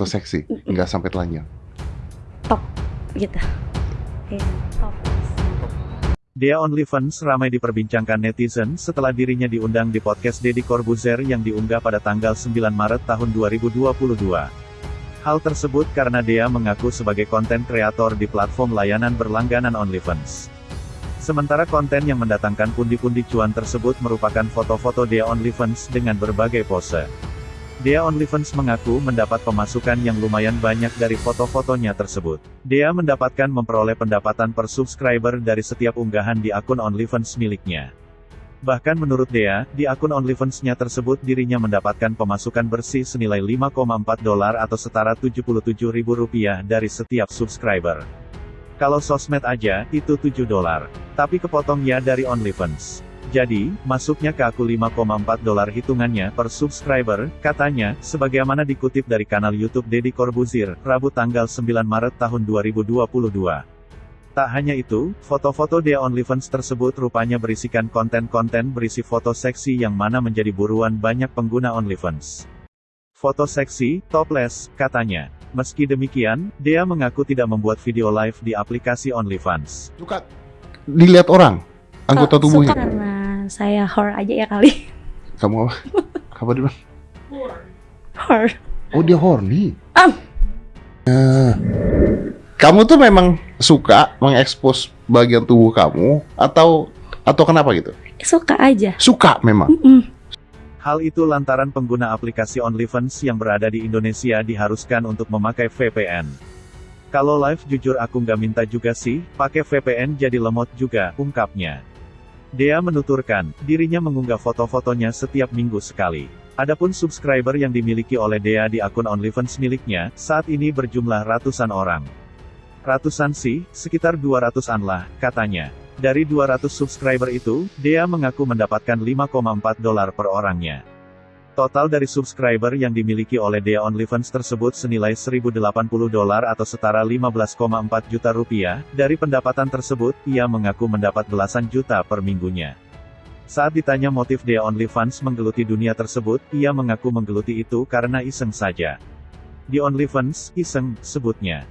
Atau seksi? Nggak sampai telanjang? top gitu Iya, top Dea OnlyFans ramai diperbincangkan netizen setelah dirinya diundang di podcast Deddy Corbuzier yang diunggah pada tanggal 9 Maret tahun 2022. Hal tersebut karena Dea mengaku sebagai konten kreator di platform layanan berlangganan OnlyFans. Sementara konten yang mendatangkan pundi-pundi cuan tersebut merupakan foto-foto Dea OnlyFans dengan berbagai pose. Dea OnlyFans mengaku mendapat pemasukan yang lumayan banyak dari foto-fotonya tersebut. Dea mendapatkan memperoleh pendapatan per subscriber dari setiap unggahan di akun OnlyFans miliknya. Bahkan menurut Dea, di akun OnlyFans-nya tersebut dirinya mendapatkan pemasukan bersih senilai 5,4 dolar atau setara 77 ribu rupiah dari setiap subscriber. Kalau sosmed aja, itu 7 dolar. Tapi kepotong ya dari OnlyFans. Jadi, masuknya ke aku 5,4 dolar hitungannya per subscriber, katanya, sebagaimana dikutip dari kanal YouTube Deddy Corbuzier, Rabu tanggal 9 Maret tahun 2022. Tak hanya itu, foto-foto Dea OnlyFans tersebut rupanya berisikan konten-konten berisi foto seksi yang mana menjadi buruan banyak pengguna OnlyFans. Foto seksi, topless, katanya. Meski demikian, Dea mengaku tidak membuat video live di aplikasi OnlyFans. Suka dilihat orang? Anggota karena saya horror aja ya kali Kamu apa? Apa dia bilang? horror Oh dia horny. Ah. Nah, kamu tuh memang suka mengekspos bagian tubuh kamu atau atau kenapa gitu? suka aja Suka memang. Mm-mm. Hal itu lantaran pengguna aplikasi OnlyFans yang berada di Indonesia diharuskan untuk memakai VPN. Kalau live jujur aku nggak minta juga sih, pakai VPN jadi lemot juga, ungkapnya. Dea menuturkan, dirinya mengunggah foto-fotonya setiap minggu sekali. Adapun subscriber yang dimiliki oleh Dea di akun OnlyFans miliknya, saat ini berjumlah ratusan orang. Ratusan sih, sekitar 200-an lah, katanya. Dari 200 subscriber itu, Dea mengaku mendapatkan 5,4 dolar per orangnya. Total dari subscriber yang dimiliki oleh Dea OnlyFans tersebut senilai 1080 dolar atau setara 15,4 juta rupiah. Dari pendapatan tersebut, ia mengaku mendapat belasan juta per minggunya. Saat ditanya motif Dea OnlyFans menggeluti dunia tersebut, ia mengaku menggeluti itu karena iseng saja. Di OnlyFans, iseng, sebutnya.